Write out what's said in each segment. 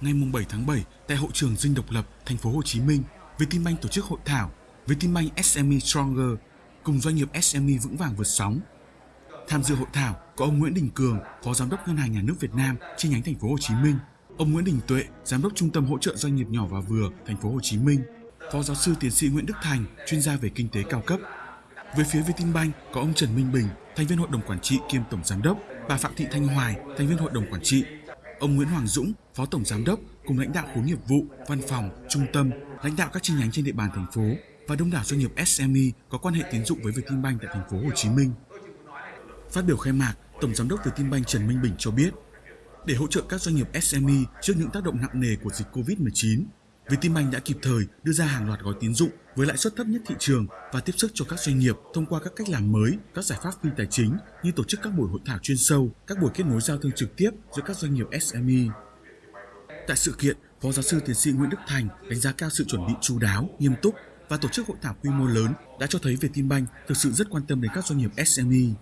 ngày 7 tháng 7 tại hội trường Dinh Độc Lập, thành phố Hồ Chí Minh, Vietinbank tổ chức hội thảo Vietinbank SME Stronger cùng doanh nghiệp SME vững vàng vượt sóng. Tham dự hội thảo có ông Nguyễn Đình Cường, Phó Giám đốc Ngân hàng Nhà nước Việt Nam chi nhánh thành phố Hồ Chí Minh, ông Nguyễn Đình Tuệ, Giám đốc Trung tâm hỗ trợ doanh nghiệp nhỏ và vừa thành phố Hồ Chí Minh, Phó giáo sư tiến sĩ Nguyễn Đức Thành, chuyên gia về kinh tế cao cấp. Về phía Vietinbank có ông Trần Minh Bình, thành viên hội đồng quản trị kiêm tổng giám đốc, bà Phạm Thị Thanh Hoài, thành viên hội đồng quản trị, ông Nguyễn Hoàng Dũng, phó tổng giám đốc cùng lãnh đạo khối nghiệp vụ, văn phòng, trung tâm, lãnh đạo các chi nhánh trên địa bàn thành phố và đông đảo doanh nghiệp SME có quan hệ tín dụng với Vietinbank tại thành phố Hồ Chí Minh. Phát biểu khai mạc, Tổng giám đốc Vietinbank Trần Minh Bình cho biết, để hỗ trợ các doanh nghiệp SME trước những tác động nặng nề của dịch Covid-19, Vietinbank đã kịp thời đưa ra hàng loạt gói tín dụng với lãi suất thấp nhất thị trường và tiếp sức cho các doanh nghiệp thông qua các cách làm mới, các giải pháp phi tài chính như tổ chức các buổi hội thảo chuyên sâu, các buổi kết nối giao thương trực tiếp giữa các doanh nghiệp SME. Tại sự kiện, Phó giáo sư tiến sĩ Nguyễn Đức Thành đánh giá cao sự chuẩn bị chú đáo, nghiêm túc và tổ chức hội thảo quy mô lớn đã cho thấy Vietinbank thực sự rất quan tâm đến các doanh nghiệp SME.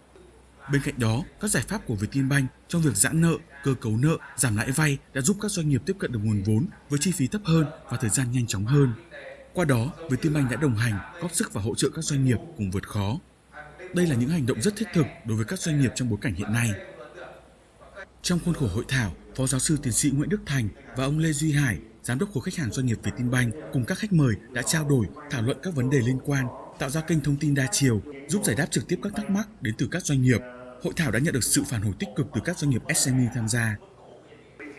Bên cạnh đó, các giải pháp của Vietinbank trong việc giãn nợ, cơ cấu nợ, giảm lãi vay đã giúp các doanh nghiệp tiếp cận được nguồn vốn với chi phí thấp hơn và thời gian nhanh chóng hơn. Qua đó, Vietinbank đã đồng hành, góp sức và hỗ trợ các doanh nghiệp cùng vượt khó. Đây là những hành động rất thiết thực đối với các doanh nghiệp trong bối cảnh hiện nay. Trong khuôn khổ hội thảo, Phó giáo sư tiến sĩ Nguyễn Đức Thành và ông Lê Duy Hải, giám đốc khối khách hàng doanh nghiệp Vietinbank cùng các khách mời đã trao đổi, thảo luận các vấn đề liên quan, tạo ra kênh thông tin đa chiều, giúp giải đáp trực tiếp các thắc mắc đến từ các doanh nghiệp. Hội thảo đã nhận được sự phản hồi tích cực từ các doanh nghiệp SME tham gia.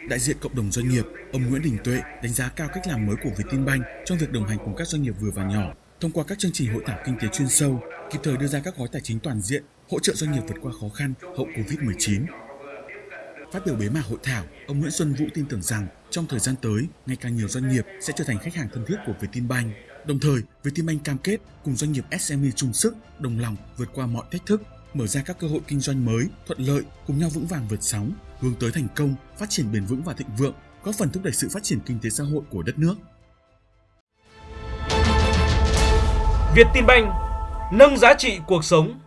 Đại diện cộng đồng doanh nghiệp, ông Nguyễn Đình Tuệ đánh giá cao cách làm mới của Vietinbank trong việc đồng hành cùng các doanh nghiệp vừa và nhỏ thông qua các chương trình hội thảo kinh tế chuyên sâu, kịp thời đưa ra các gói tài chính toàn diện hỗ trợ doanh nghiệp vượt qua khó khăn hậu Covid-19. Phát biểu bế mạc hội thảo, ông Nguyễn Xuân Vũ tin tưởng rằng trong thời gian tới, ngày càng nhiều doanh nghiệp sẽ trở thành khách hàng thân thiết của Vietinbank. Đồng thời, Vietinbank cam kết cùng doanh nghiệp SME chung sức, đồng lòng vượt qua mọi thách thức, mở ra các cơ hội kinh doanh mới, thuận lợi, cùng nhau vững vàng vượt sóng, hướng tới thành công, phát triển bền vững và thịnh vượng, góp phần thúc đẩy sự phát triển kinh tế xã hội của đất nước. Việt tin banh nâng giá trị cuộc sống